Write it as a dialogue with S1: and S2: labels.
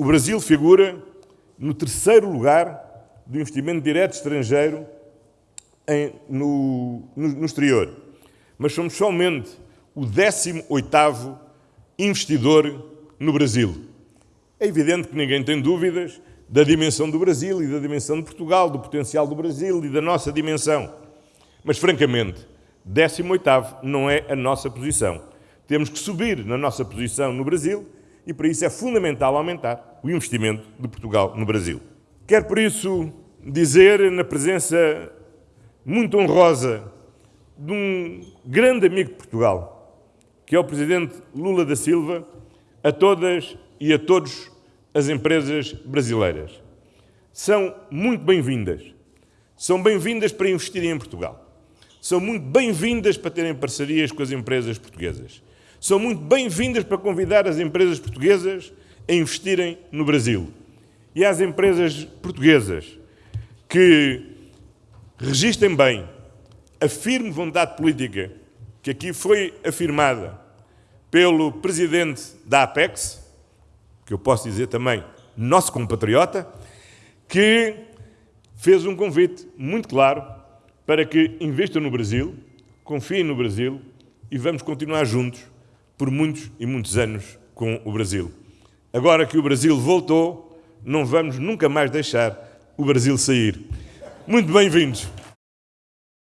S1: O Brasil figura no terceiro lugar do investimento direto estrangeiro em, no, no, no exterior, mas somos somente o 18º investidor no Brasil. É evidente que ninguém tem dúvidas da dimensão do Brasil e da dimensão de Portugal, do potencial do Brasil e da nossa dimensão. Mas, francamente, 18º não é a nossa posição. Temos que subir na nossa posição no Brasil e, para isso, é fundamental aumentar o investimento de Portugal no Brasil. Quero, por isso, dizer, na presença muito honrosa de um grande amigo de Portugal, que é o Presidente Lula da Silva, a todas e a todos as empresas brasileiras. São muito bem-vindas. São bem-vindas para investirem em Portugal. São muito bem-vindas para terem parcerias com as empresas portuguesas. São muito bem-vindas para convidar as empresas portuguesas a investirem no Brasil. E às empresas portuguesas que registrem bem a firme vontade política que aqui foi afirmada pelo presidente da Apex, que eu posso dizer também nosso compatriota, que fez um convite muito claro para que investam no Brasil, confiem no Brasil e vamos continuar juntos por muitos e muitos anos com o Brasil. Agora que o Brasil voltou, não vamos nunca mais deixar o Brasil sair. Muito bem-vindos.